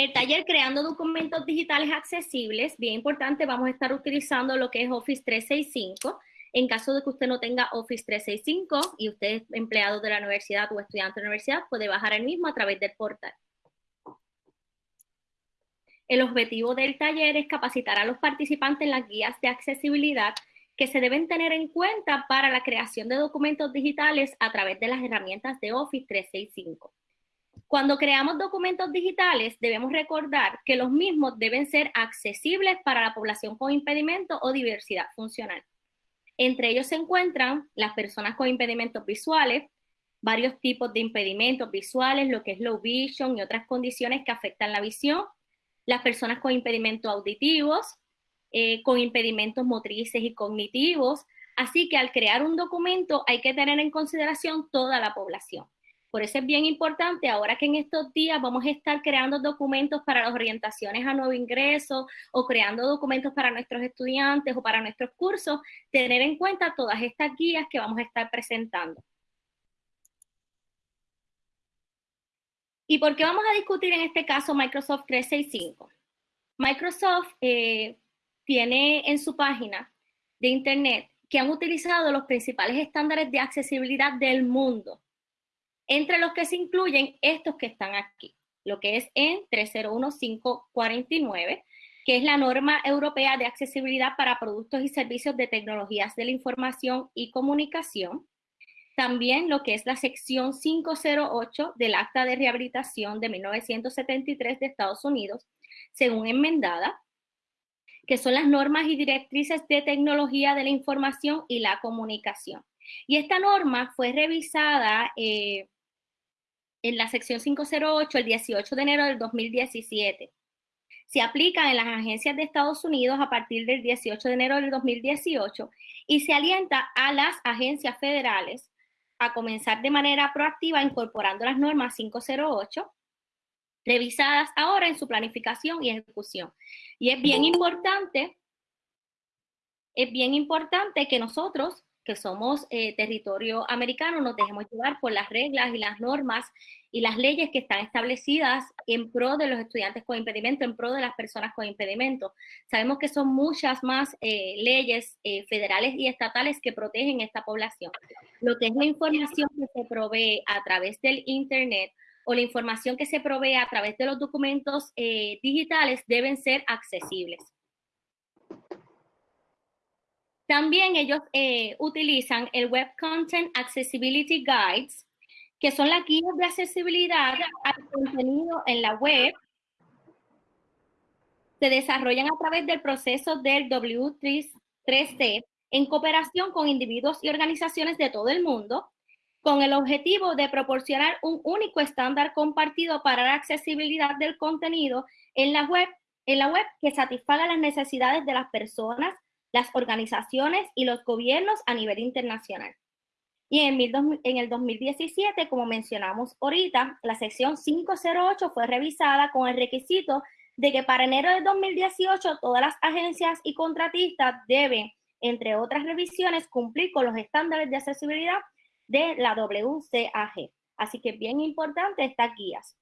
El taller Creando Documentos Digitales Accesibles, bien importante, vamos a estar utilizando lo que es Office 365. En caso de que usted no tenga Office 365 y usted es empleado de la universidad o estudiante de la universidad, puede bajar el mismo a través del portal. El objetivo del taller es capacitar a los participantes en las guías de accesibilidad que se deben tener en cuenta para la creación de documentos digitales a través de las herramientas de Office 365. Cuando creamos documentos digitales, debemos recordar que los mismos deben ser accesibles para la población con impedimento o diversidad funcional. Entre ellos se encuentran las personas con impedimentos visuales, varios tipos de impedimentos visuales, lo que es low vision y otras condiciones que afectan la visión, las personas con impedimentos auditivos, eh, con impedimentos motrices y cognitivos. Así que al crear un documento hay que tener en consideración toda la población. Por eso es bien importante, ahora que en estos días vamos a estar creando documentos para las orientaciones a nuevo ingreso o creando documentos para nuestros estudiantes o para nuestros cursos, tener en cuenta todas estas guías que vamos a estar presentando. ¿Y por qué vamos a discutir en este caso Microsoft 365? Microsoft eh, tiene en su página de internet que han utilizado los principales estándares de accesibilidad del mundo, entre los que se incluyen estos que están aquí, lo que es en 301549, que es la norma europea de accesibilidad para productos y servicios de tecnologías de la información y comunicación, también lo que es la sección 508 del Acta de Rehabilitación de 1973 de Estados Unidos, según enmendada, que son las normas y directrices de tecnología de la información y la comunicación. Y esta norma fue revisada eh, en la sección 508 el 18 de enero del 2017. Se aplica en las agencias de Estados Unidos a partir del 18 de enero del 2018 y se alienta a las agencias federales a comenzar de manera proactiva incorporando las normas 508 revisadas ahora en su planificación y ejecución. Y es bien importante, es bien importante que nosotros, que somos eh, territorio americano, nos dejemos llevar por las reglas y las normas y las leyes que están establecidas en pro de los estudiantes con impedimento, en pro de las personas con impedimento. Sabemos que son muchas más eh, leyes eh, federales y estatales que protegen esta población. Lo que es la información que se provee a través del Internet o la información que se provee a través de los documentos digitales deben ser accesibles. También ellos eh, utilizan el Web Content Accessibility Guides, que son las guías de accesibilidad al contenido en la web. Se desarrollan a través del proceso del W3C en cooperación con individuos y organizaciones de todo el mundo con el objetivo de proporcionar un único estándar compartido para la accesibilidad del contenido en la web, en la web que satisfaga las necesidades de las personas, las organizaciones y los gobiernos a nivel internacional. Y en el, en el 2017, como mencionamos ahorita, la sección 508 fue revisada con el requisito de que para enero de 2018 todas las agencias y contratistas deben, entre otras revisiones, cumplir con los estándares de accesibilidad de la WCAG. Así que bien importante estas guías.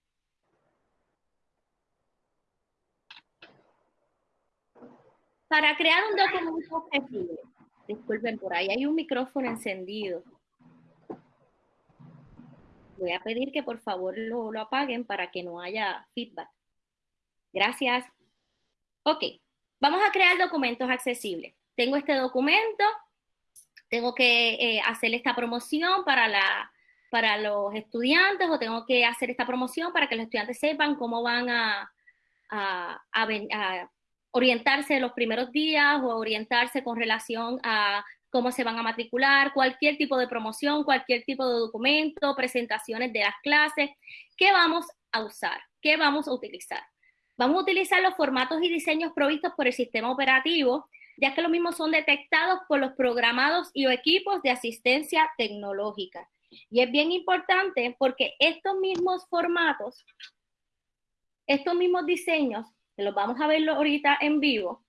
Para crear un documento objetivo, disculpen, por ahí hay un micrófono encendido. Voy a pedir que por favor lo, lo apaguen para que no haya feedback. Gracias. Ok, vamos a crear documentos accesibles. Tengo este documento, tengo que eh, hacer esta promoción para, la, para los estudiantes o tengo que hacer esta promoción para que los estudiantes sepan cómo van a, a, a, orientarse los primeros días o orientarse con relación a cómo se van a matricular, cualquier tipo de promoción, cualquier tipo de documento, presentaciones de las clases. ¿Qué vamos a usar? ¿Qué vamos a utilizar? Vamos a utilizar los formatos y diseños provistos por el sistema operativo ya que los mismos son detectados por los programados y o equipos de asistencia tecnológica. Y es bien importante porque estos mismos formatos, estos mismos diseños, los vamos a ver ahorita en vivo,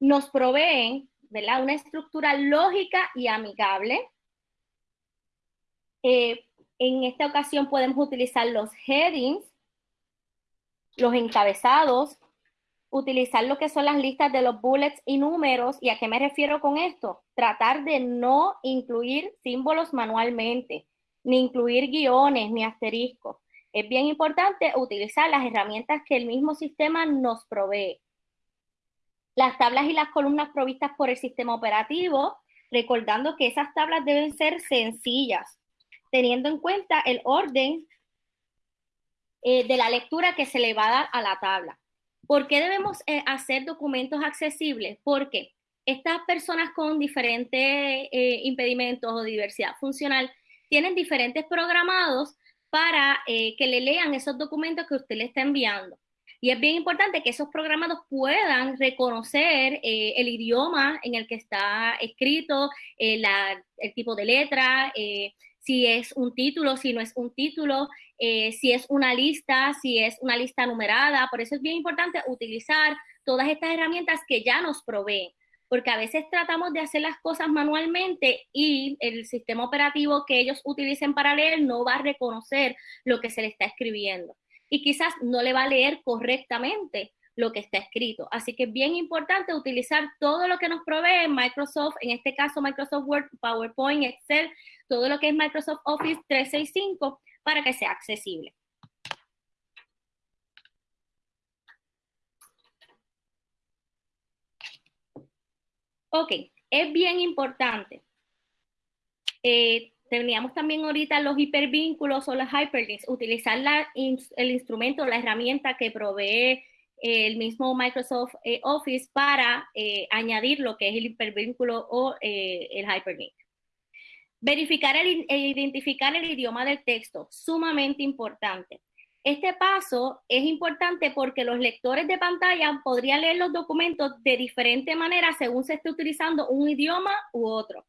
nos proveen ¿verdad? una estructura lógica y amigable. Eh, en esta ocasión podemos utilizar los headings, los encabezados, utilizar lo que son las listas de los bullets y números. ¿Y a qué me refiero con esto? Tratar de no incluir símbolos manualmente, ni incluir guiones, ni asteriscos. Es bien importante utilizar las herramientas que el mismo sistema nos provee. Las tablas y las columnas provistas por el sistema operativo, recordando que esas tablas deben ser sencillas, teniendo en cuenta el orden eh, de la lectura que se le va a dar a la tabla. ¿Por qué debemos eh, hacer documentos accesibles? Porque estas personas con diferentes eh, impedimentos o diversidad funcional tienen diferentes programados para que le lean esos documentos que usted le está enviando. Y es bien importante que esos programados puedan reconocer el idioma en el que está escrito, el tipo de letra, si es un título, si no es un título, eh, si es una lista, si es una lista numerada. Por eso es bien importante utilizar todas estas herramientas que ya nos proveen, porque a veces tratamos de hacer las cosas manualmente y el sistema operativo que ellos utilicen para leer no va a reconocer lo que se le está escribiendo y quizás no le va a leer correctamente lo que está escrito. Así que es bien importante utilizar todo lo que nos provee Microsoft, en este caso Microsoft Word, PowerPoint, Excel, todo lo que es Microsoft Office 365 para que sea accesible. Ok, es bien importante. Eh, teníamos también ahorita los hipervínculos o los hyperlinks, utilizar el instrumento, la herramienta que provee el mismo Microsoft eh, Office para eh, añadir lo que es el hipervínculo o el hyperlink. Verificar e identificar el idioma del texto, sumamente importante. Este paso es importante porque los lectores de pantalla podrían leer los documentos de diferente manera según se esté utilizando un idioma u otro,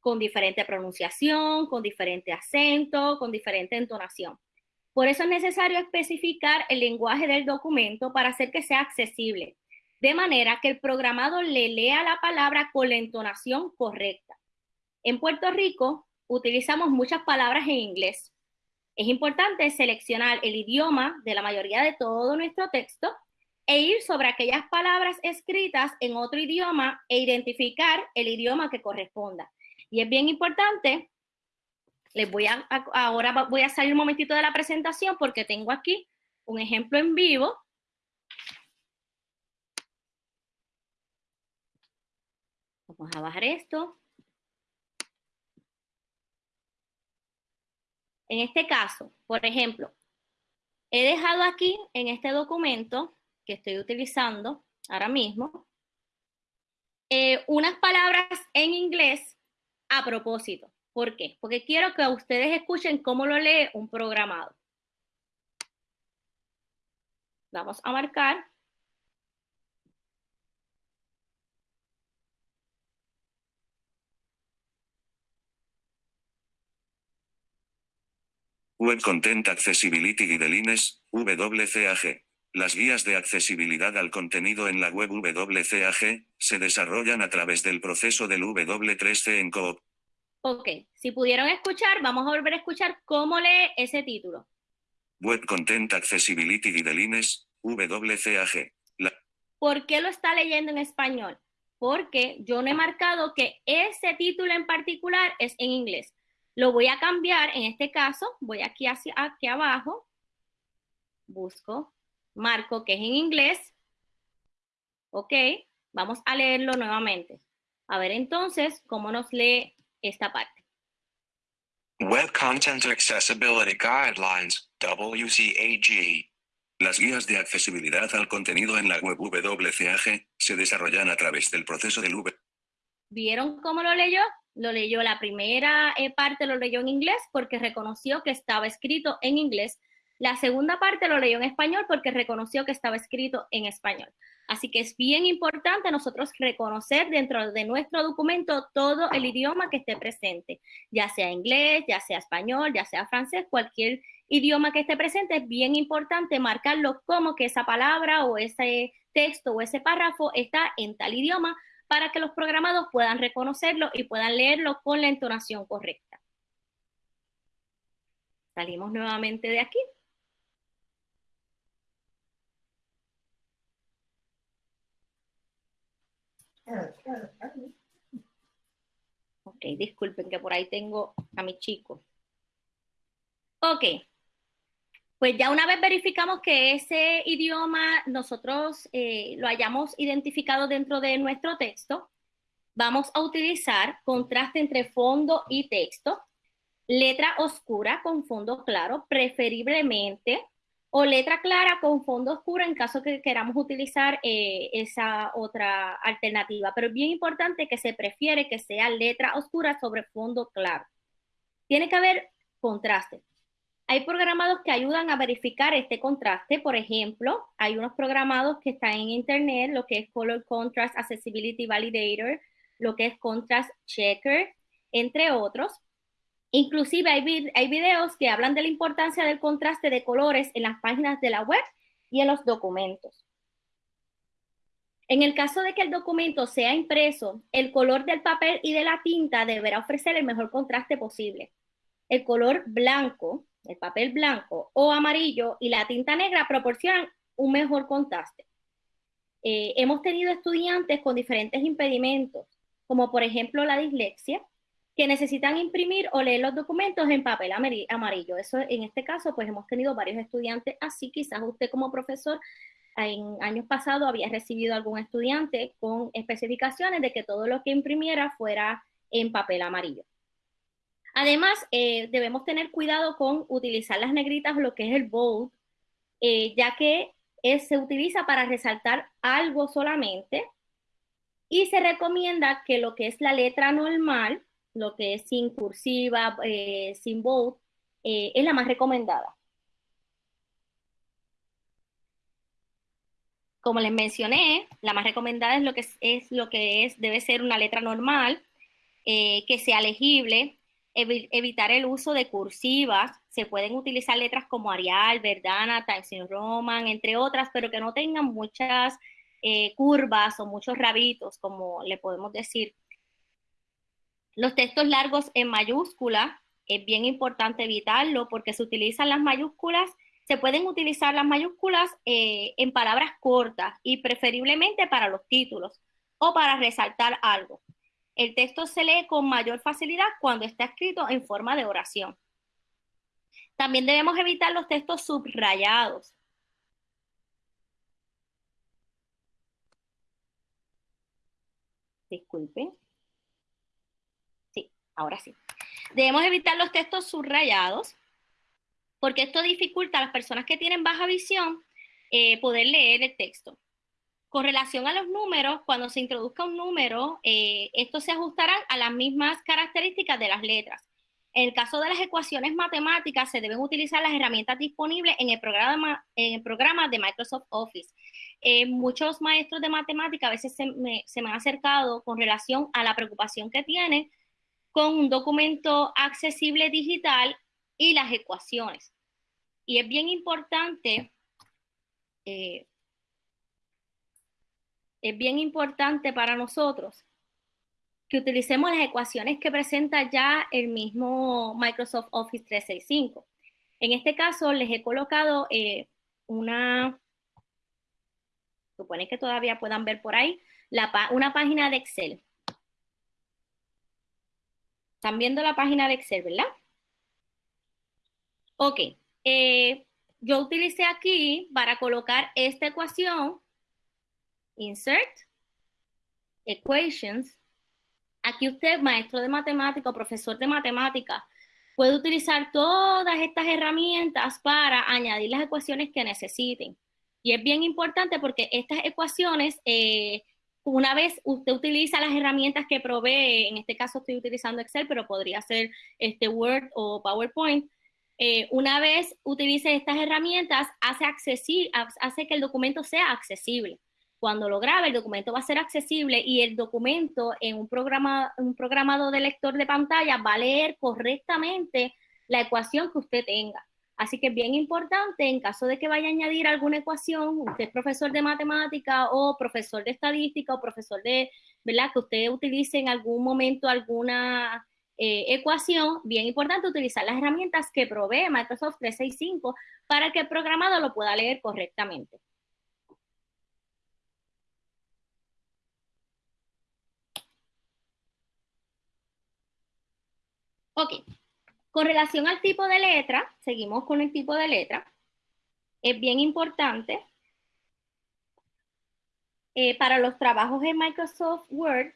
con diferente pronunciación, con diferente acento, con diferente entonación. Por eso es necesario especificar el lenguaje del documento para hacer que sea accesible, de manera que el programado le lea la palabra con la entonación correcta. En Puerto Rico utilizamos muchas palabras en inglés. Es importante seleccionar el idioma de la mayoría de todo nuestro texto e ir sobre aquellas palabras escritas en otro idioma e identificar el idioma que corresponda. Y es bien importante, les voy a, ahora voy a salir un momentito de la presentación porque tengo aquí un ejemplo en vivo. Vamos a bajar esto. En este caso, por ejemplo, he dejado aquí en este documento que estoy utilizando ahora mismo eh, unas palabras en inglés a propósito. ¿Por qué? Porque quiero que ustedes escuchen cómo lo lee un programado. Vamos a marcar Web Content Accessibility Guidelines, WCAG. Las guías de accesibilidad al contenido en la web WCAG se desarrollan a través del proceso del W3C en Coop. Ok, si pudieron escuchar, vamos a volver a escuchar cómo lee ese título. Web Content Accessibility Guidelines, WCAG. ¿Por qué lo está leyendo en español? Porque yo no he marcado que ese título en particular es en inglés. Lo voy a cambiar, en este caso, voy aquí hacia aquí abajo, busco, marco que es en inglés, ok, vamos a leerlo nuevamente. A ver entonces cómo nos lee esta parte. Web Content Accessibility Guidelines, WCAG. Las guías de accesibilidad al contenido en la web WCAG se desarrollan a través del proceso del V. ¿Vieron cómo lo leyó? Lo leyó la primera eh, parte, lo leyó en inglés porque reconoció que estaba escrito en inglés. La segunda parte lo leyó en español porque reconoció que estaba escrito en español. Así que es bien importante nosotros reconocer dentro de nuestro documento todo el idioma que esté presente, ya sea inglés, ya sea español, ya sea francés, cualquier idioma que esté presente, es bien importante marcarlo como que esa palabra o ese texto o ese párrafo está en tal idioma para que los programados puedan reconocerlo y puedan leerlo con la entonación correcta. Salimos nuevamente de aquí. Ok, disculpen que por ahí tengo a mi chico. Ok, pues ya una vez verificamos que ese idioma nosotros eh, lo hayamos identificado dentro de nuestro texto, vamos a utilizar contraste entre fondo y texto, letra oscura con fondo claro, preferiblemente, o letra clara con fondo oscuro en caso que queramos utilizar eh, esa otra alternativa. Pero es bien importante que se prefiere que sea letra oscura sobre fondo claro. Tiene que haber contraste. Hay programados que ayudan a verificar este contraste. Por ejemplo, hay unos programados que están en internet, lo que es Color Contrast Accessibility Validator, lo que es Contrast Checker, entre otros. Inclusive hay, hay videos que hablan de la importancia del contraste de colores en las páginas de la web y en los documentos. En el caso de que el documento sea impreso, el color del papel y de la tinta deberá ofrecer el mejor contraste posible. El color blanco el papel blanco o amarillo y la tinta negra proporcionan un mejor contraste. Eh, hemos tenido estudiantes con diferentes impedimentos, como por ejemplo la dislexia, que necesitan imprimir o leer los documentos en papel amarillo. Eso en este caso, pues hemos tenido varios estudiantes así. Quizás usted como profesor en años pasados había recibido algún estudiante con especificaciones de que todo lo que imprimiera fuera en papel amarillo. Además, eh, debemos tener cuidado con utilizar las negritas lo que es el bold, eh, ya que se utiliza para resaltar algo solamente y se recomienda que lo que es la letra normal, lo que es sin cursiva, eh, sin bold, es la más recomendada. Como les mencioné, la más recomendada es lo que es, lo que es debe ser una letra normal, que sea legible, evitar el uso de cursivas. Se pueden utilizar letras como Arial, Verdana, Times New Roman, entre otras, pero que no tengan muchas eh, curvas o muchos rabitos, como le podemos decir. Los textos largos en mayúscula, es bien importante evitarlo porque se utilizan las mayúsculas, se pueden utilizar las mayúsculas eh, en palabras cortas y preferiblemente para los títulos o para resaltar algo. El texto se lee con mayor facilidad cuando está escrito en forma de oración. También debemos evitar los textos subrayados. Disculpen. Sí, ahora sí. Debemos evitar los textos subrayados porque esto dificulta a las personas que tienen baja visión eh, poder leer el texto. Con relación a los números, cuando se introduzca un número, eh, estos se ajustarán a las mismas características de las letras. En el caso de las ecuaciones matemáticas, se deben utilizar las herramientas disponibles en el programa, de Microsoft Office. Eh, muchos maestros de matemática a veces se me, se me han acercado con relación a la preocupación que tienen con un documento accesible digital y las ecuaciones. Y es bien importante eh, es bien importante para nosotros que utilicemos las ecuaciones que presenta ya el mismo Microsoft Office 365. En este caso les he colocado eh, una, supone que todavía puedan ver por ahí, una página de Excel. Están viendo la página de Excel, ¿verdad? Ok. Eh, yo utilicé aquí para colocar esta ecuación Insert, Equations. Aquí usted, maestro de matemática o profesor de matemática, puede utilizar todas estas herramientas para añadir las ecuaciones que necesiten. Y es bien importante porque estas ecuaciones, eh, una vez usted utiliza las herramientas que provee, en este caso estoy utilizando Excel, pero podría ser este Word o PowerPoint, eh, una vez utilice estas herramientas, hace, hace que el documento sea accesible. Cuando lo grabe, el documento va a ser accesible y el documento en un, programa, un programado de lector de pantalla va a leer correctamente la ecuación que usted tenga. Así que es bien importante, en caso de que vaya a añadir alguna ecuación, usted es profesor de matemática o profesor de estadística o profesor de, ¿verdad? Que usted utilice en algún momento alguna eh, ecuación, bien importante utilizar las herramientas que provee Microsoft 365 para que el programado lo pueda leer correctamente. Ok, con relación al tipo de letra, seguimos con el tipo de letra. Es bien importante eh, para los trabajos en Microsoft Word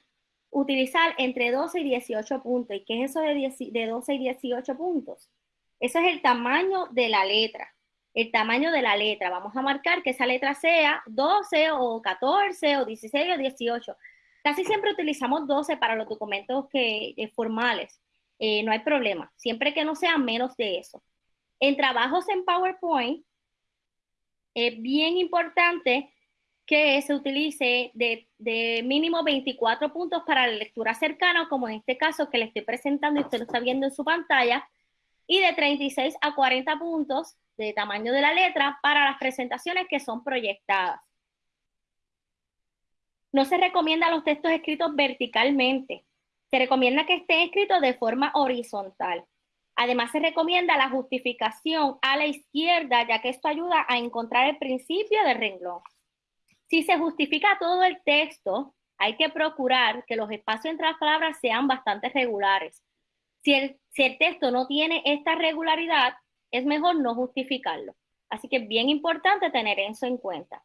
utilizar entre 12 y 18 puntos. ¿Y qué es eso de, de 12 y 18 puntos? Eso es el tamaño de la letra. El tamaño de la letra. Vamos a marcar que esa letra sea 12 o 14 o 16 o 18. Casi siempre utilizamos 12 para los documentos que, eh, formales. Eh, no hay problema, siempre que no sea menos de eso. En trabajos en PowerPoint, es bien importante que se utilice de, mínimo 24 puntos para la lectura cercana, como en este caso que le estoy presentando y usted lo está viendo en su pantalla, y de 36 a 40 puntos de tamaño de la letra para las presentaciones que son proyectadas. No se recomienda los textos escritos verticalmente. Se recomienda que esté escrito de forma horizontal. Además, se recomienda la justificación a la izquierda, ya que esto ayuda a encontrar el principio del renglón. Si se justifica todo el texto, hay que procurar que los espacios entre las palabras sean bastante regulares. Si el, si el texto no tiene esta regularidad, es mejor no justificarlo. Así que es bien importante tener eso en cuenta.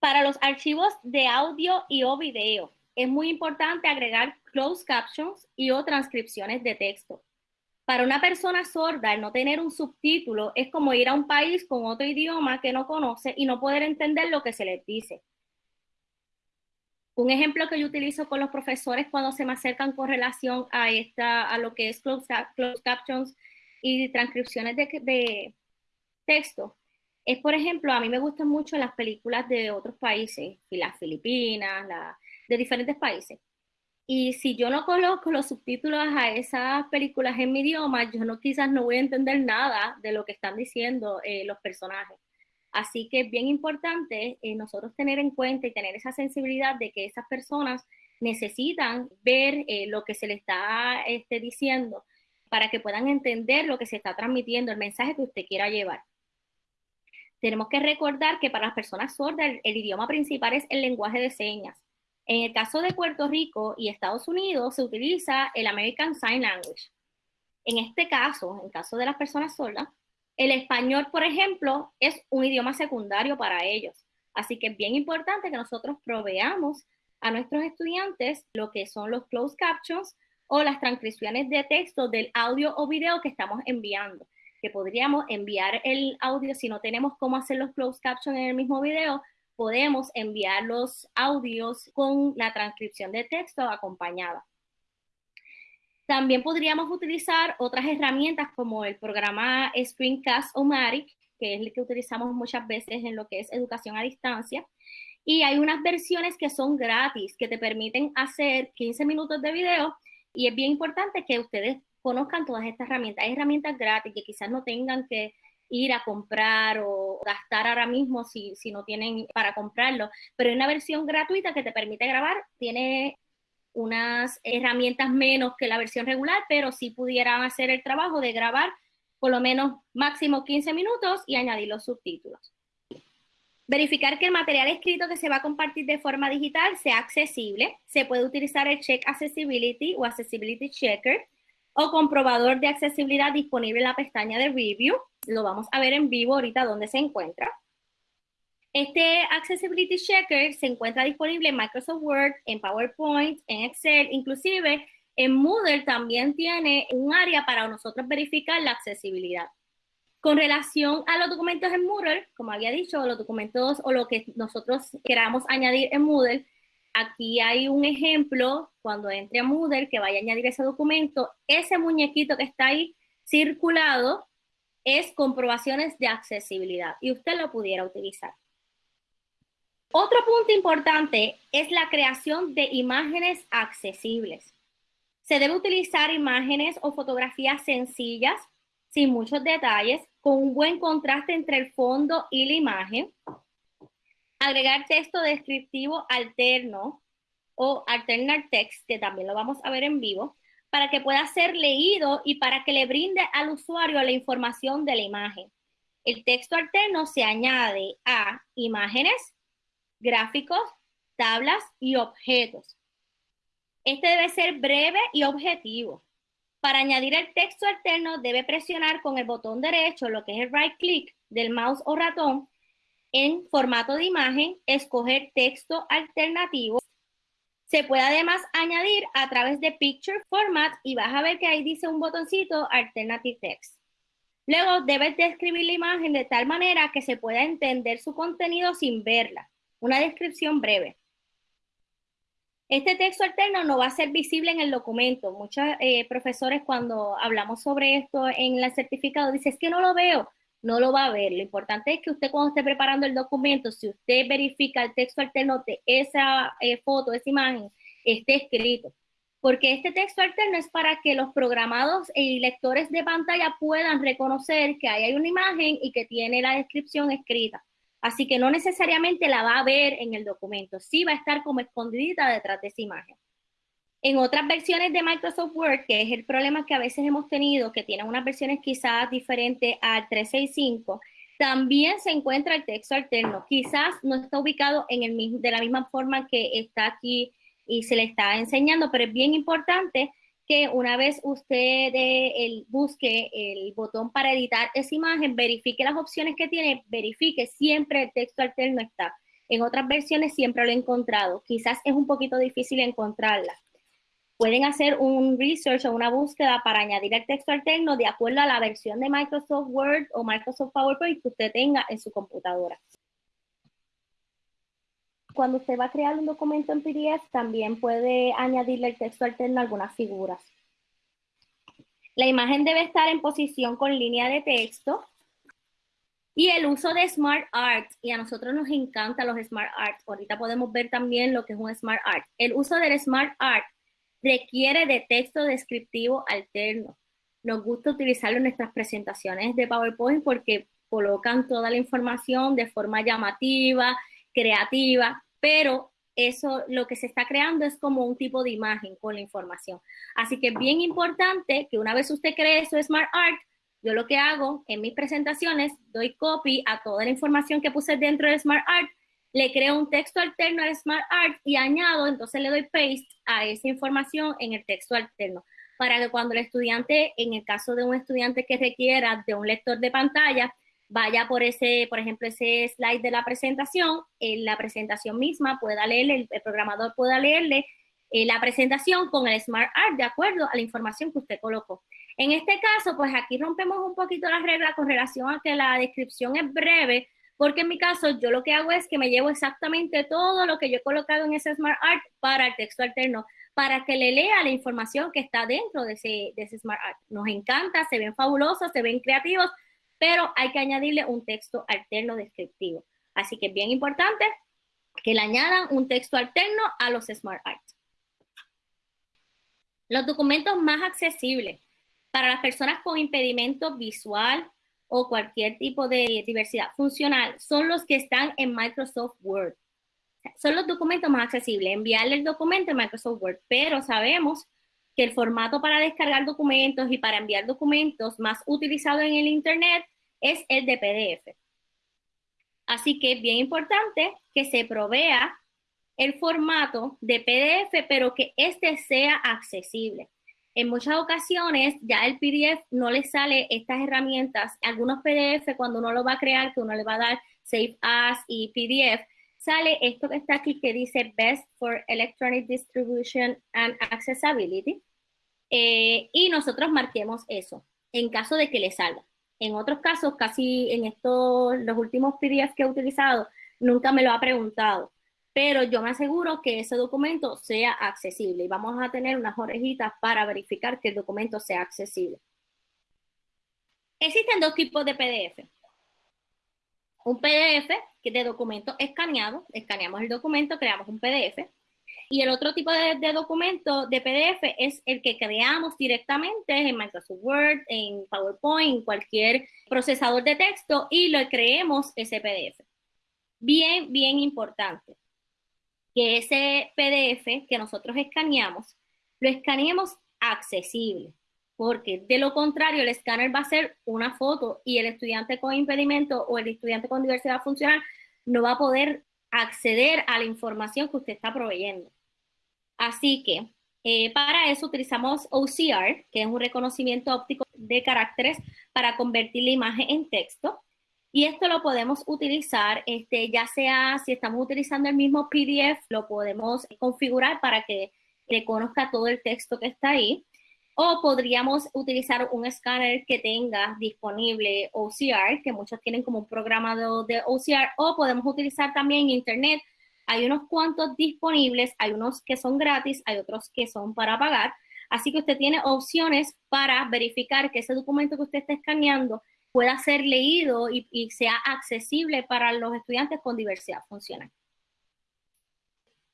Para los archivos de audio y o video, es muy importante agregar closed captions y o transcripciones de texto. Para una persona sorda, el no tener un subtítulo es como ir a un país con otro idioma que no conoce y no poder entender lo que se les dice. Un ejemplo que yo utilizo con los profesores cuando se me acercan con relación a, esta, a lo que es closed, captions y transcripciones de, de texto es, por ejemplo, a mí me gustan mucho las películas de otros países, las Filipinas, de diferentes países. Y si yo no coloco los subtítulos a esas películas en mi idioma, yo no quizás no voy a entender nada de lo que están diciendo eh, los personajes. Así que es bien importante eh, nosotros tener en cuenta y tener esa sensibilidad de que esas personas necesitan ver eh, lo que se les está este, diciendo para que puedan entender lo que se está transmitiendo, el mensaje que usted quiera llevar tenemos que recordar que para las personas sordas el, idioma principal es el lenguaje de señas. En el caso de Puerto Rico y Estados Unidos se utiliza el American Sign Language. En este caso, en caso de las personas sordas, el español, por ejemplo, es un idioma secundario para ellos. Así que es bien importante que nosotros proveamos a nuestros estudiantes lo que son los closed captions o las transcripciones de texto del audio o video que estamos enviando que podríamos enviar el audio, si no tenemos cómo hacer los closed captions en el mismo video, podemos enviar los audios con la transcripción de texto acompañada. También podríamos utilizar otras herramientas como el programa Screencast o Matic, que es el que utilizamos muchas veces en lo que es educación a distancia. Y hay unas versiones que son gratis, que te permiten hacer 15 minutos de video. Y es bien importante que ustedes conozcan todas estas herramientas. Hay herramientas gratis que quizás no tengan que ir a comprar o gastar ahora mismo si, si no tienen para comprarlo, pero hay una versión gratuita que te permite grabar, tiene unas herramientas menos que la versión regular, pero sí pudieran hacer el trabajo de grabar por lo menos máximo 15 minutos y añadir los subtítulos. Verificar que el material escrito que se va a compartir de forma digital sea accesible. Se puede utilizar el Check Accessibility o Accessibility Checker o comprobador de accesibilidad disponible en la pestaña de Review. Lo vamos a ver en vivo ahorita donde se encuentra. Este Accessibility Checker se encuentra disponible en Microsoft Word, en PowerPoint, en Excel, inclusive en Moodle también tiene un área para nosotros verificar la accesibilidad. Con relación a los documentos en Moodle, como había dicho, los documentos o lo que nosotros queramos añadir en Moodle, aquí hay un ejemplo, cuando entre a Moodle, que vaya a añadir ese documento, ese muñequito que está ahí circulado es comprobaciones de accesibilidad y usted lo pudiera utilizar. Otro punto importante es la creación de imágenes accesibles. Se debe utilizar imágenes o fotografías sencillas, sin muchos detalles, con un buen contraste entre el fondo y la imagen, agregar texto descriptivo alterno o alternar text, que también lo vamos a ver en vivo, para que pueda ser leído y para que le brinde al usuario la información de la imagen. El texto alterno se añade a imágenes, gráficos, tablas y objetos. Este debe ser breve y objetivo. Para añadir el texto alterno, debe presionar con el botón derecho, lo que es el right click del mouse o ratón, en formato de imagen, escoger texto alternativo. Se puede además añadir a través de Picture Format y vas a ver que ahí dice un botoncito Alternative Text. Luego debes describir la imagen de tal manera que se pueda entender su contenido sin verla. Una descripción breve. Este texto alterno no va a ser visible en el documento. Muchos eh, profesores cuando hablamos sobre esto en el certificado dicen, es que no lo veo, no lo va a ver. Lo importante es que usted cuando esté preparando el documento, si usted verifica el texto alterno de esa eh, foto, esa imagen, esté escrito. Porque este texto alterno es para que los programados y lectores de pantalla puedan reconocer que ahí hay una imagen y que tiene la descripción escrita. Así que no necesariamente la va a ver en el documento, sí va a estar como escondidita detrás de esa imagen. En otras versiones de Microsoft Word, que es el problema que a veces hemos tenido, que tienen unas versiones quizás diferentes al 365, también se encuentra el texto alterno. Quizás no está ubicado en el de la misma forma que está aquí y se le está enseñando, pero es bien importante que una vez usted el, busque el botón para editar esa imagen, verifique las opciones que tiene, verifique siempre el texto alterno está. En otras versiones siempre lo he encontrado. Quizás es un poquito difícil encontrarla. Pueden hacer un research o una búsqueda para añadir el texto alterno de acuerdo a la versión de Microsoft Word o Microsoft PowerPoint que usted tenga en su computadora cuando usted va a crear un documento en PDF, también puede añadirle el texto alterno a algunas figuras. La imagen debe estar en posición con línea de texto. Y el uso de Smart Art, y a nosotros nos encantan los Smart Art. Ahorita podemos ver también lo que es un Smart Art. El uso del Smart Art requiere de texto descriptivo alterno. Nos gusta utilizarlo en nuestras presentaciones de PowerPoint porque colocan toda la información de forma llamativa, creativa, pero eso lo que se está creando es como un tipo de imagen con la información. Así que es bien importante que una vez usted cree su Smart Art, yo lo que hago en mis presentaciones, doy copy a toda la información que puse dentro de Smart Art, le creo un texto alterno a Smart Art y añado, entonces le doy paste a esa información en el texto alterno para que cuando el estudiante, en el caso de un estudiante que requiera de un lector de pantalla, vaya por ese, por ejemplo, ese slide de la presentación, en la presentación misma pueda leerle, el, programador pueda leerle eh, la presentación con el Smart Art de acuerdo a la información que usted colocó. En este caso, pues aquí rompemos un poquito las reglas con relación a que la descripción es breve, porque en mi caso yo lo que hago es que me llevo exactamente todo lo que yo he colocado en ese Smart Art para el texto alterno, para que le lea la información que está dentro de ese, de Smart Art. Nos encanta, se ven fabulosos, se ven creativos, pero hay que añadirle un texto alterno descriptivo. Así que es bien importante que le añadan un texto alterno a los Smart Arts. Los documentos más accesibles para las personas con impedimento visual o cualquier tipo de diversidad funcional son los que están en Microsoft Word. Son los documentos más accesibles. Enviarle el documento en Microsoft Word, pero sabemos que el formato para descargar documentos y para enviar documentos más utilizado en el Internet es el de PDF. Así que es bien importante que se provea el formato de PDF, pero que este sea accesible. En muchas ocasiones ya el PDF no le sale estas herramientas. Algunos PDF cuando uno lo va a crear, que uno le va a dar Save As y PDF, sale esto que está aquí que dice Best for Electronic Distribution and Accessibility. Eh, y nosotros marquemos eso en caso de que le salga. En otros casos, casi en estos, los últimos PDF que he utilizado, nunca me lo ha preguntado. Pero yo me aseguro que ese documento sea accesible y vamos a tener unas orejitas para verificar que el documento sea accesible. Existen dos tipos de PDF. Un PDF que de documento escaneado, escaneamos el documento, creamos un PDF y el otro tipo de, documento de PDF es el que creamos directamente en Microsoft Word, en PowerPoint, en cualquier procesador de texto y lo creemos ese PDF. Bien, bien importante que ese PDF que nosotros escaneamos, lo escaneemos accesible, porque de lo contrario el escáner va a ser una foto y el estudiante con impedimento o el estudiante con diversidad funcional no va a poder acceder a la información que usted está proveyendo. Así que Eh, para eso utilizamos OCR, que es un reconocimiento óptico de caracteres para convertir la imagen en texto. Y esto lo podemos utilizar, este, ya sea si estamos utilizando el mismo PDF, lo podemos configurar para que reconozca todo el texto que está ahí. O podríamos utilizar un escáner que tenga disponible OCR, que muchos tienen como un programa de, OCR, o podemos utilizar también Internet. Hay unos cuantos disponibles, hay unos que son gratis, hay otros que son para pagar. Así que usted tiene opciones para verificar que ese documento que usted está escaneando pueda ser leído y, sea accesible para los estudiantes con diversidad funcional.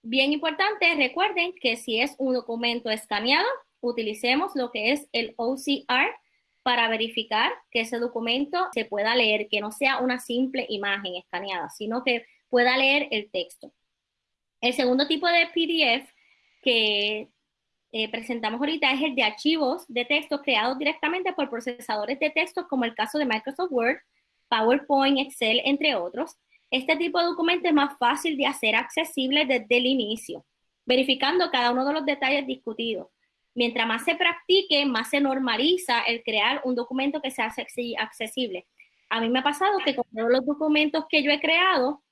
Bien importante, recuerden que si es un documento escaneado, utilicemos lo que es el OCR para verificar que ese documento se pueda leer, que no sea una simple imagen escaneada, sino que pueda leer el texto. El segundo tipo de PDF que eh, presentamos ahorita es el de archivos de texto creados directamente por procesadores de texto, como el caso de Microsoft Word, PowerPoint, Excel, entre otros. Este tipo de documento es más fácil de hacer accesible desde el inicio, verificando cada uno de los detalles discutidos mientras más se practique, más se normaliza el crear un documento que sea accesible. A mí me ha pasado que con todos los documentos que yo he creado,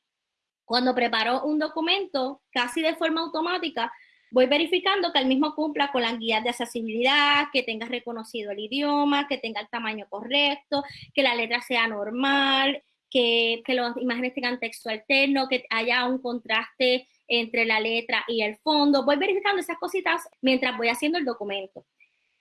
cuando preparo un documento casi de forma automática, voy verificando que el mismo cumpla con las guías de accesibilidad, que tenga reconocido el idioma, que tenga el tamaño correcto, que la letra sea normal, que, que las imágenes tengan texto alterno, que haya un contraste entre la letra y el fondo. Voy verificando esas cositas mientras voy haciendo el documento.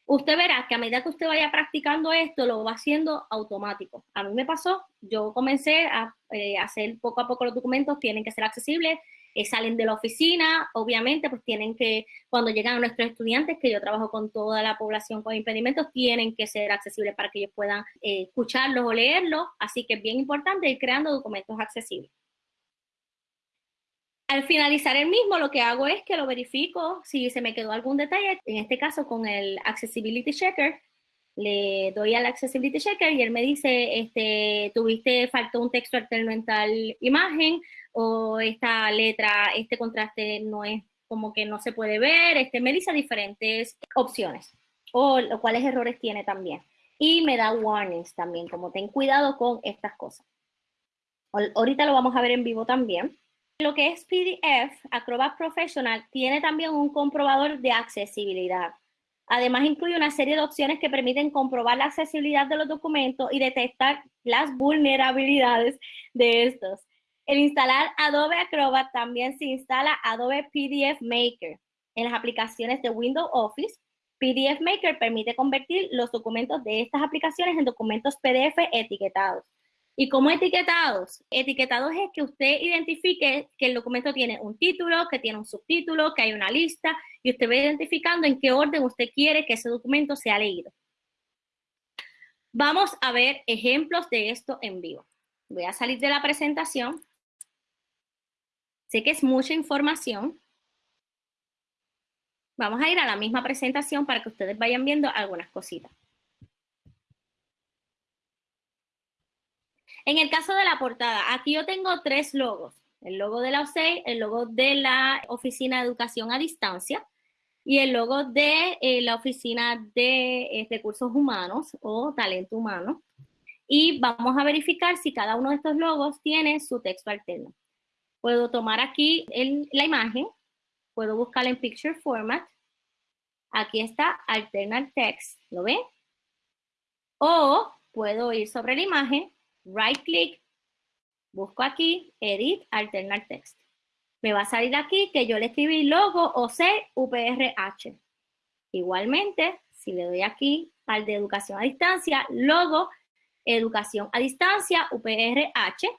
Usted verá que a medida que usted vaya practicando esto, lo va haciendo automático. A mí me pasó, yo comencé a eh, hacer poco a poco los documentos, tienen que ser accesibles, eh, salen de la oficina, obviamente, pues tienen que, cuando llegan nuestros estudiantes, que yo trabajo con toda la población con impedimentos, tienen que ser accesibles para que ellos puedan eh, escucharlos o leerlos, así que es bien importante ir creando documentos accesibles. Al finalizar el mismo, lo que hago es que lo verifico si se me quedó algún detalle, en este caso con el Accessibility Checker, le doy al Accessibility Checker y él me dice, este, tuviste, faltó un texto alterno en tal imagen, o esta letra, este contraste no es como que no se puede ver, este, me dice diferentes opciones, o cuáles errores tiene también. Y me da warnings también, como ten cuidado con estas cosas. Ahorita lo vamos a ver en vivo también. Lo que es PDF, Acrobat Professional, tiene también un comprobador de accesibilidad. Además, incluye una serie de opciones que permiten comprobar la accesibilidad de los documentos y detectar las vulnerabilidades de estos. El instalar Adobe Acrobat también se instala Adobe PDF Maker. En las aplicaciones de Windows Office, PDF Maker permite convertir los documentos de estas aplicaciones en documentos PDF etiquetados. ¿Y cómo etiquetados? Etiquetados es que usted identifique que el documento tiene un título, que tiene un subtítulo, que hay una lista, y usted va identificando en qué orden usted quiere que ese documento sea leído. Vamos a ver ejemplos de esto en vivo. Voy a salir de la presentación. Sé que es mucha información. Vamos a ir a la misma presentación para que ustedes vayan viendo algunas cositas. En el caso de la portada, aquí yo tengo tres logos. El logo de la OSEI, el logo de la Oficina de Educación a Distancia y el logo de eh, la Oficina de eh, Recursos Humanos o Talento Humano. Y vamos a verificar si cada uno de estos logos tiene su texto alterno. Puedo tomar aquí la imagen, puedo buscarla en Picture Format. Aquí está Alternate Text, ¿lo ven? O puedo ir sobre la imagen right click, busco aquí, edit, alternar text. Me va a salir aquí que yo le escribí logo o C UPRH. Igualmente, si le doy aquí al de educación a distancia, logo, educación a distancia, UPRH.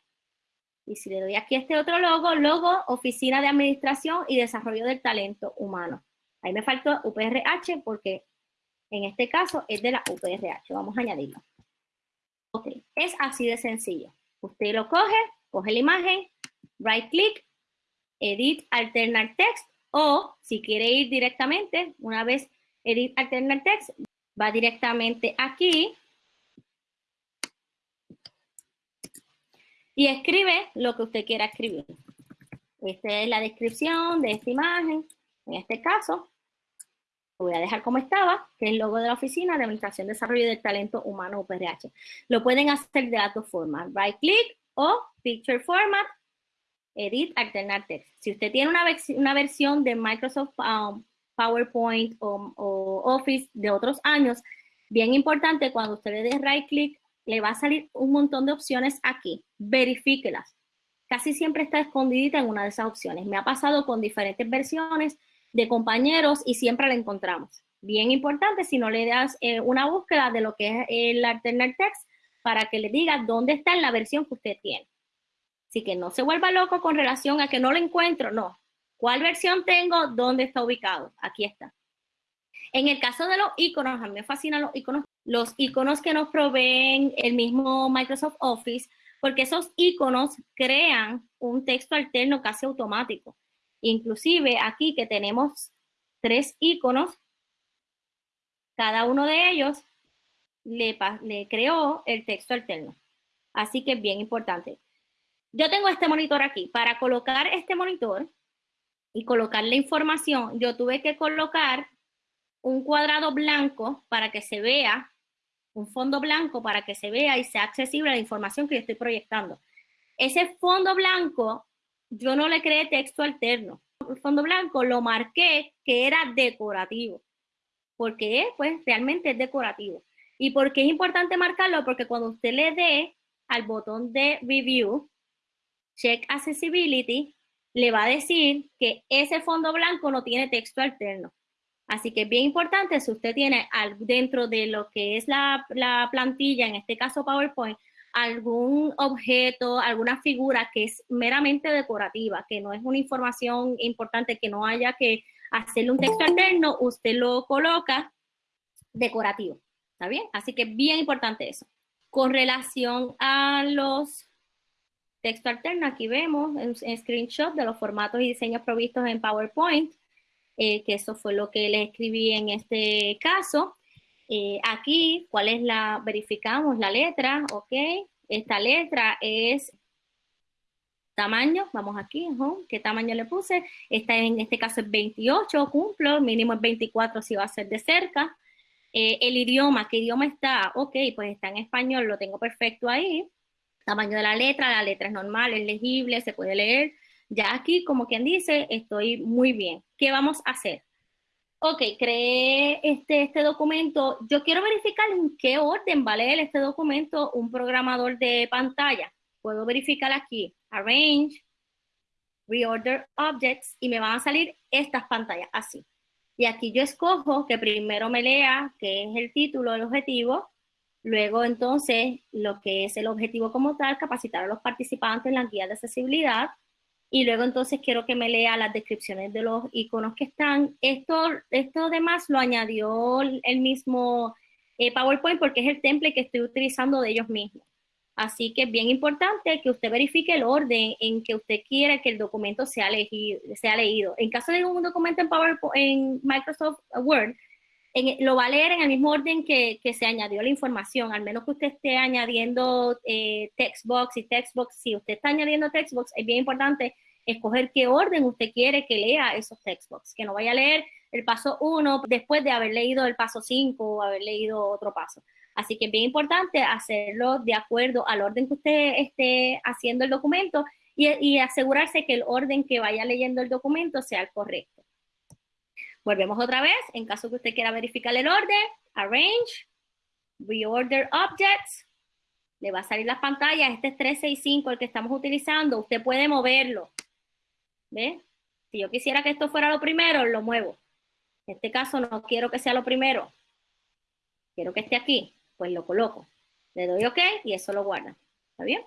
Y si le doy aquí este otro logo, logo, Oficina de Administración y Desarrollo del Talento Humano. Ahí me faltó UPRH porque en este caso es de la UPRH. Vamos a añadirlo. Ok, es así de sencillo. Usted lo coge, coge la imagen, right click, edit alternate text o si quiere ir directamente, una vez edit alternate text, va directamente aquí y escribe lo que usted quiera escribir. Esta es la descripción de esta imagen, en este caso. Lo voy a dejar como estaba, que es el logo de la Oficina de Administración, Desarrollo del Talento Humano UPRH. Lo pueden hacer de dos formas, right click o Picture Format, Edit, Alternar Text. Si usted tiene una, una versión de Microsoft um, PowerPoint o, o Office de otros años, bien importante, cuando usted le dé right click, le va a salir un montón de opciones aquí. Verifíquelas. Casi siempre está escondidita en una de esas opciones. Me ha pasado con diferentes versiones de compañeros y siempre la encontramos. Bien importante si no le das eh, una búsqueda de lo que es el alternate text para que le diga dónde está en la versión que usted tiene. Así que no se vuelva loco con relación a que no lo encuentro, no. ¿Cuál versión tengo? ¿Dónde está ubicado? Aquí está. En el caso de los iconos, a mí me fascinan los iconos, los iconos que nos proveen el mismo Microsoft Office, porque esos iconos crean un texto alterno casi automático. Inclusive aquí que tenemos tres iconos, cada uno de ellos le, le creó el texto alterno. Así que es bien importante. Yo tengo este monitor aquí. Para colocar este monitor y colocar la información, yo tuve que colocar un cuadrado blanco para que se vea, un fondo blanco para que se vea y sea accesible la información que yo estoy proyectando. Ese fondo blanco, yo no le creé texto alterno. El fondo blanco lo marqué que era decorativo, porque pues realmente es decorativo. ¿Y por qué es importante marcarlo? Porque cuando usted le dé al botón de Review, Check Accessibility, le va a decir que ese fondo blanco no tiene texto alterno. Así que es bien importante, si usted tiene dentro de lo que es la, plantilla, en este caso PowerPoint, algún objeto, alguna figura que es meramente decorativa, que no es una información importante, que no haya que hacerle un texto alterno, usted lo coloca decorativo. ¿Está bien? Así que bien importante eso. Con relación a los textos alternos, aquí vemos un screenshot de los formatos y diseños provistos en PowerPoint. Eh, que eso fue lo que le escribí en este caso. Eh, aquí, ¿cuál es la? Verificamos la letra, ¿ok? Esta letra es tamaño, vamos aquí, ¿qué tamaño le puse? Esta en este caso es 28, cumplo, mínimo es 24 si va a ser de cerca. Eh, el idioma, ¿qué idioma está? Ok, pues está en español, lo tengo perfecto ahí. Tamaño de la letra, la letra es normal, es legible, se puede leer. Ya aquí, como quien dice, estoy muy bien. ¿Qué vamos a hacer? Ok, creé este, este documento. Yo quiero verificar en qué orden va a leer este documento un programador de pantalla. Puedo verificar aquí, Arrange, Reorder Objects, y me van a salir estas pantallas así. Y aquí yo escojo que primero me lea, que es el título del objetivo, luego entonces lo que es el objetivo como tal, capacitar a los participantes en la guía de accesibilidad, y luego entonces quiero que me lea las descripciones de los iconos que están. Esto, esto además lo añadió el mismo eh, PowerPoint porque es el template que estoy utilizando de ellos mismos. Así que es bien importante que usted verifique el orden en que usted quiere que el documento sea, sea leído. En caso de un documento en, PowerPoint, en Microsoft Word, lo va a leer en el mismo orden que, que, se añadió la información, al menos que usted esté añadiendo eh, textbox y textbox. Si usted está añadiendo textbox, es bien importante escoger qué orden usted quiere que lea esos textbox, que no vaya a leer el paso 1 después de haber leído el paso 5 o haber leído otro paso. Así que es bien importante hacerlo de acuerdo al orden que usted esté haciendo el documento y, y asegurarse que el orden que vaya leyendo el documento sea el correcto. Volvemos otra vez, en caso que usted quiera verificar el orden, Arrange, Reorder Objects, le va a salir las pantallas, este es 365 el que estamos utilizando, usted puede moverlo, ¿ve? Si yo quisiera que esto fuera lo primero, lo muevo. En este caso no quiero que sea lo primero, quiero que esté aquí, pues lo coloco. Le doy OK y eso lo guarda, ¿está bien?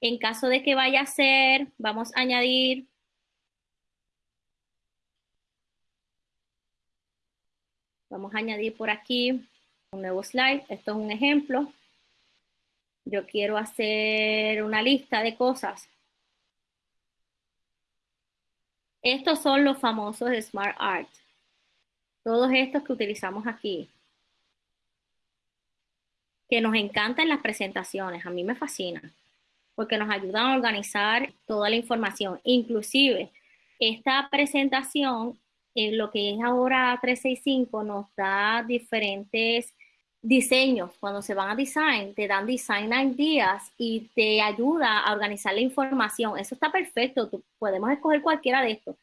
En caso de que vaya a ser, vamos a añadir Vamos a añadir por aquí un nuevo slide. Esto es un ejemplo. Yo quiero hacer una lista de cosas. Estos son los famosos Smart Art. Todos estos que utilizamos aquí. Que nos encantan las presentaciones. A mí me fascinan. Porque nos ayudan a organizar toda la información. Inclusive, esta presentación eh, lo que es ahora 365 nos da diferentes diseños. Cuando se van a design, te dan design ideas y te ayuda a organizar la información. Eso está perfecto, podemos escoger cualquiera de estos.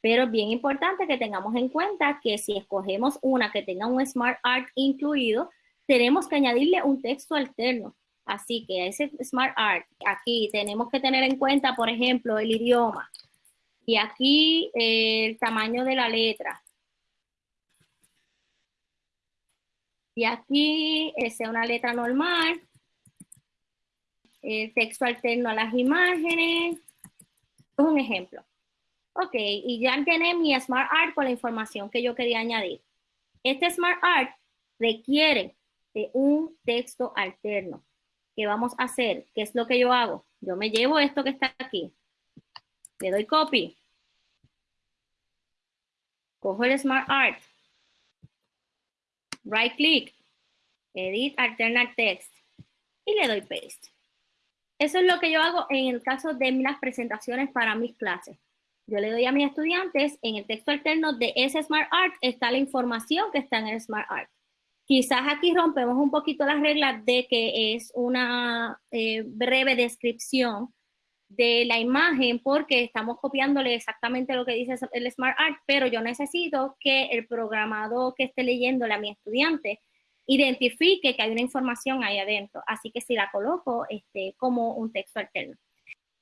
Pero es bien importante que tengamos en cuenta que si escogemos una que tenga un Smart Art incluido, tenemos que añadirle un texto alterno. Así que ese Smart Art, aquí tenemos que tener en cuenta, por ejemplo, el idioma. Y aquí el tamaño de la letra. Y aquí es una letra normal. El texto alterno a las imágenes. Es un ejemplo. Ok, y ya tiene mi Smart Art con la información que yo quería añadir. Este Smart Art requiere de un texto alterno. ¿Qué vamos a hacer? ¿Qué es lo que yo hago? Yo me llevo esto que está aquí. Le doy copy. Cojo el Smart Art. Right click. Edit Alternate Text. Y le doy paste. Eso es lo que yo hago en el caso de las presentaciones para mis clases. Yo le doy a mis estudiantes, en el texto alterno de ese Smart Art está la información que está en el Smart Art. Quizás aquí rompemos un poquito las reglas de que es una eh, breve descripción de la imagen porque estamos copiándole exactamente lo que dice el Smart Art, pero yo necesito que el programado que esté leyéndole a mi estudiante identifique que hay una información ahí adentro. Así que si la coloco este, como un texto alterno.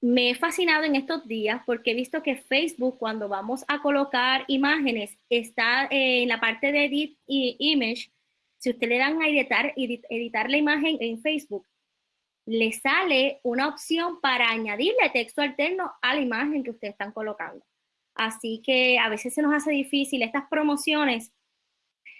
Me he fascinado en estos días porque he visto que Facebook, cuando vamos a colocar imágenes, está en la parte de Edit Image. Si usted le dan a editar, editar la imagen en Facebook, le sale una opción para añadirle texto alterno a la imagen que ustedes están colocando. Así que a veces se nos hace difícil estas promociones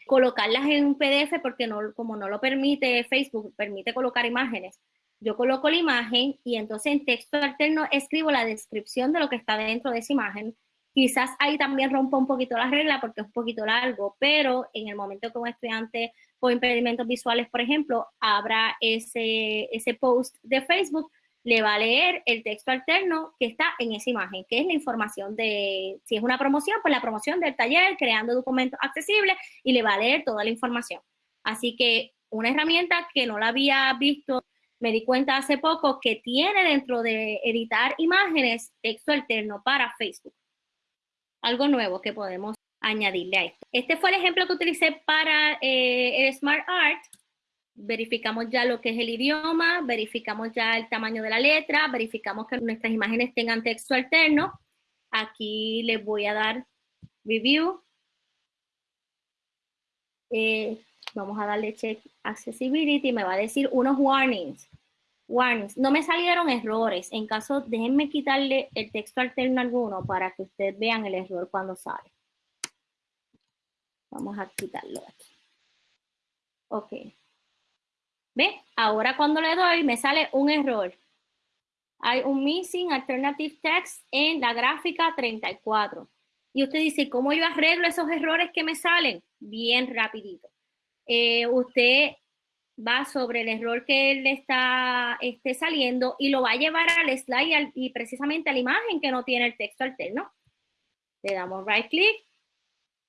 colocarlas en un PDF porque no, como no lo permite Facebook, permite colocar imágenes yo coloco la imagen y entonces en texto alterno escribo la descripción de lo que está dentro de esa imagen. Quizás ahí también rompo un poquito la regla porque es un poquito largo, pero en el momento que un estudiante con impedimentos visuales, por ejemplo, abra ese, ese post de Facebook, le va a leer el texto alterno que está en esa imagen, que es la información de, si es una promoción, pues la promoción del taller, creando documentos accesibles, y le va a leer toda la información. Así que una herramienta que no la había visto me di cuenta hace poco que tiene dentro de editar imágenes texto alterno para Facebook. Algo nuevo que podemos añadirle a esto. Este fue el ejemplo que utilicé para eh, el Smart Art. Verificamos ya lo que es el idioma, verificamos ya el tamaño de la letra, verificamos que nuestras imágenes tengan texto alterno. Aquí les voy a dar review. Eh, vamos a darle check accessibility, me va a decir unos warnings warnings. No me salieron errores. En caso, déjenme quitarle el texto alterno alguno para que ustedes vean el error cuando sale. Vamos a quitarlo aquí. Ok. ¿Ve? Ahora cuando le doy me sale un error. Hay un missing alternative text en la gráfica 34. Y usted dice, ¿cómo yo arreglo esos errores que me salen? Bien rapidito. Eh, usted va sobre el error que le está esté saliendo y lo va a llevar al slide y precisamente a la imagen que no tiene el texto alterno. Le damos right click,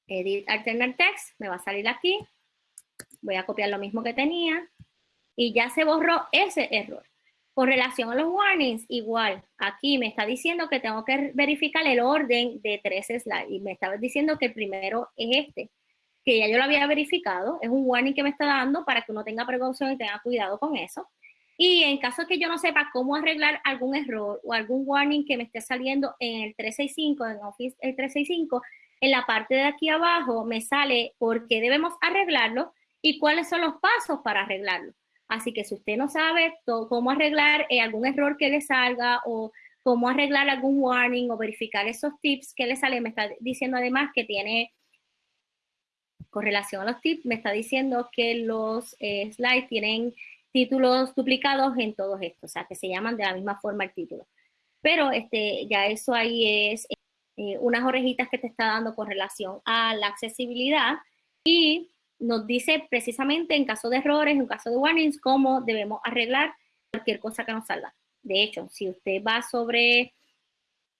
edit alternate text, me va a salir aquí. Voy a copiar lo mismo que tenía y ya se borró ese error. Con relación a los warnings, igual, aquí me está diciendo que tengo que verificar el orden de tres slides y me está diciendo que el primero es este que ya yo lo había verificado, es un warning que me está dando para que uno tenga precaución y tenga cuidado con eso. Y en caso que yo no sepa cómo arreglar algún error o algún warning que me esté saliendo en el 365, en Office el 365, en la parte de aquí abajo me sale por qué debemos arreglarlo y cuáles son los pasos para arreglarlo. Así que si usted no sabe cómo arreglar eh, algún error que le salga o cómo arreglar algún warning o verificar esos tips que le sale, me está diciendo además que tiene con relación a los tips, me está diciendo que los eh, slides tienen títulos duplicados en todos estos, o sea, que se llaman de la misma forma el título. Pero este, ya eso ahí es eh, unas orejitas que te está dando con relación a la accesibilidad y nos dice precisamente en caso de errores, en caso de warnings, cómo debemos arreglar cualquier cosa que nos salga. De hecho, si usted va sobre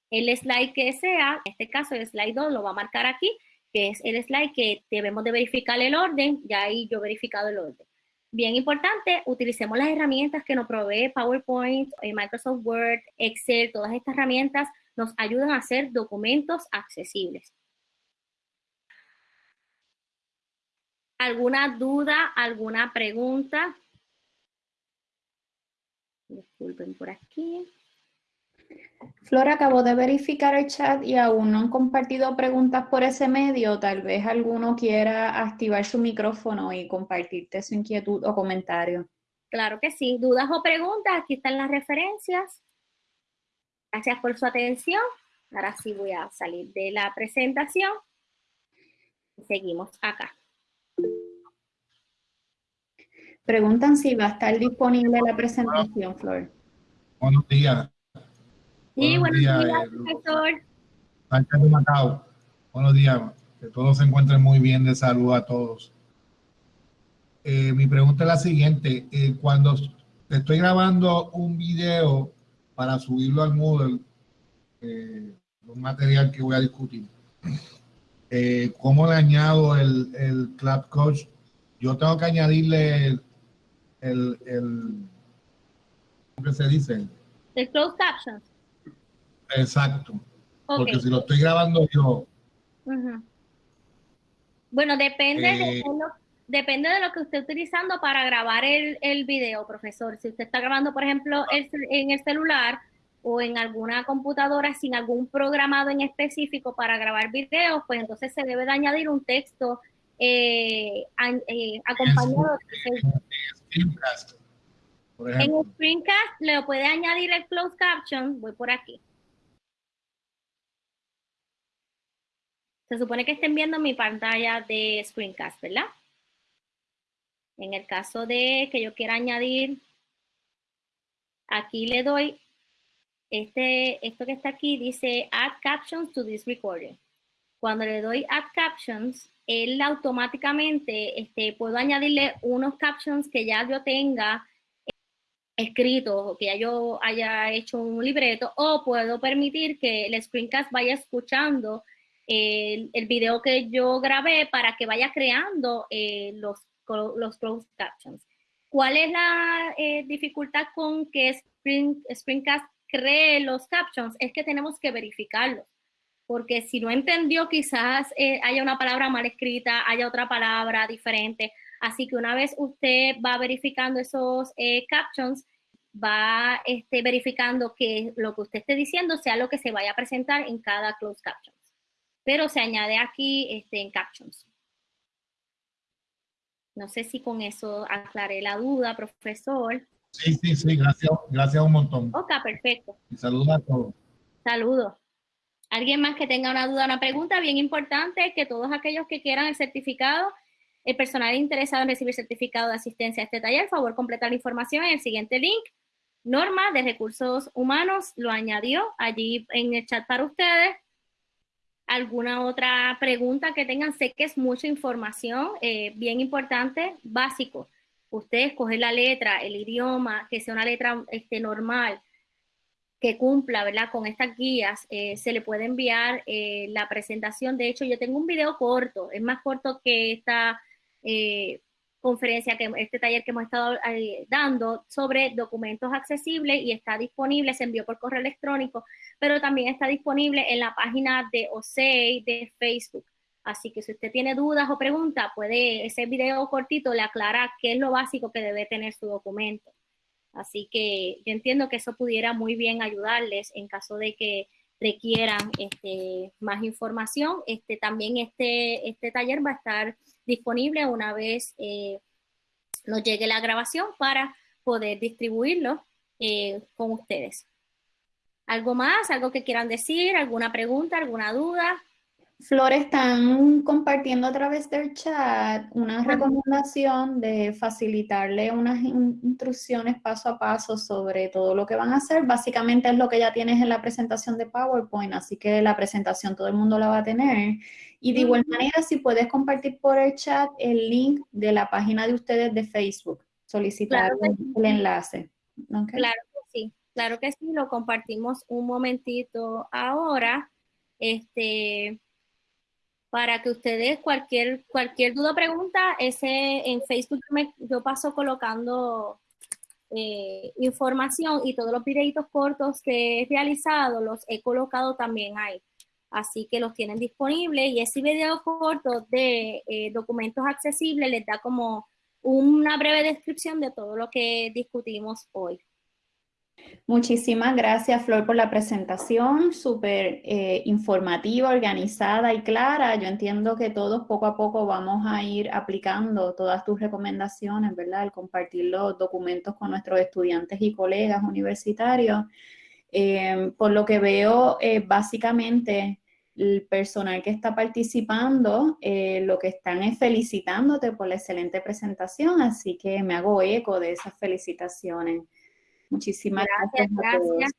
el slide que sea, en este caso el slide 2 lo va a marcar aquí, que es el slide que debemos de verificar el orden, ya ahí yo he verificado el orden. Bien importante, utilicemos las herramientas que nos provee PowerPoint, eh, Microsoft Word, Excel, todas estas herramientas nos ayudan a hacer documentos accesibles. ¿Alguna duda, alguna pregunta? Disculpen por aquí. Flora, acabo de verificar el chat y aún no han compartido preguntas por ese medio. Tal vez alguno quiera activar su micrófono y compartirte su inquietud o comentario. Claro que sí. ¿Dudas o preguntas? Aquí están las referencias. Gracias por su atención. Ahora sí voy a salir de la presentación. Seguimos acá. Preguntan si va a estar disponible la presentación, Flor. Buenos días. Sí, buenos, días, eh, profesor. Macao. Buenos días. Que todos se encuentren muy bien. De salud a todos. Eh, mi pregunta es la siguiente. Eh, cuando estoy grabando un video para subirlo al Moodle, un material que voy a discutir, ¿cómo le añado el, el Club Coach? Yo tengo que añadirle el, el, el ¿cómo se dice? El closed captions. Exacto. Porque si lo estoy grabando yo. Bueno, depende, de eh, lo, depende de lo que esté utilizando para grabar el, el video, profesor. Si usted está grabando, por ejemplo, en el celular o en alguna computadora sin algún programado en específico para grabar videos, pues entonces se debe de añadir un texto eh, eh, acompañado. En el screencast le puede añadir el closed caption, voy por aquí. Se supone que estén viendo mi pantalla de screencast, ¿verdad? En el caso de que yo quiera añadir, aquí le doy, este, esto que está aquí dice Add Captions to this recording. Cuando le doy Add Captions, él automáticamente este, puedo añadirle unos captions que ya yo tenga escritos o que ya yo haya hecho un libreto o puedo permitir que el screencast vaya escuchando el, el, video que yo grabé para que vaya creando eh, los, los closed captions. ¿Cuál es la eh, dificultad con que Spring, Springcast cree los captions? Es que tenemos que verificarlos, porque si no entendió quizás eh, haya una palabra mal escrita, haya otra palabra diferente. Así que una vez usted va verificando esos captions, va este, verificando que lo que usted esté diciendo sea lo que se vaya a presentar en cada closed caption pero se añade aquí este, en captions. No sé si con eso aclaré la duda, profesor. Sí, sí, sí, gracias, gracias un montón. Ok, perfecto. Y saludos a todos. Saludos. ¿Alguien más que tenga una duda, una pregunta? Bien importante que todos aquellos que quieran el certificado, el personal interesado en recibir certificado de asistencia a este taller, favor completar la información en el siguiente link. Norma de Recursos Humanos lo añadió allí en el chat para ustedes alguna otra pregunta que tengan. Sé que es mucha información, eh, bien importante, básico. Usted escoge la letra, el idioma, que sea una letra este, normal, que cumpla, ¿verdad? Con estas guías, eh, se le puede enviar eh, la presentación. De hecho, yo tengo un video corto, es más corto que esta conferencia, que este taller que hemos estado eh, dando sobre documentos accesibles y está disponible, se envió por correo electrónico, pero también está disponible en la página de OSEI de Facebook. Así que si usted tiene dudas o preguntas, puede, ese video cortito le aclara qué es lo básico que debe tener su documento. Así que yo entiendo que eso pudiera muy bien ayudarles en caso de que requieran este, más información. Este, también este, este taller va a estar disponible una vez eh, nos llegue la grabación para poder distribuirlo eh, con ustedes. ¿Algo más? ¿Algo que quieran decir? ¿Alguna pregunta? ¿Alguna duda? Flor, están compartiendo a través del chat una recomendación de facilitarle unas instrucciones paso a paso sobre todo lo que van a hacer. Básicamente es lo que ya tienes en la presentación de PowerPoint, así que la presentación todo el mundo la va a tener. Y de igual manera, si puedes compartir por el chat el link de la página de ustedes de Facebook, solicitar el enlace. Claro que sí, claro que sí, lo compartimos un momentito ahora. Este, para que ustedes cualquier, cualquier duda o pregunta, ese en Facebook yo paso colocando eh, información y todos los videitos cortos que he realizado los he colocado también ahí. Así que los tienen disponibles y ese video corto de eh, documentos accesibles les da como una breve descripción de todo lo que discutimos hoy. Muchísimas gracias, Flor, por la presentación, súper eh, informativa, organizada y clara. Yo entiendo que todos poco a poco vamos a ir aplicando todas tus recomendaciones, ¿verdad? Al compartir los documentos con nuestros estudiantes y colegas universitarios. Eh, por lo que veo, básicamente el personal que está participando, lo que están es felicitándote por la excelente presentación, así que me hago eco de esas felicitaciones. Muchísimas gracias. gracias.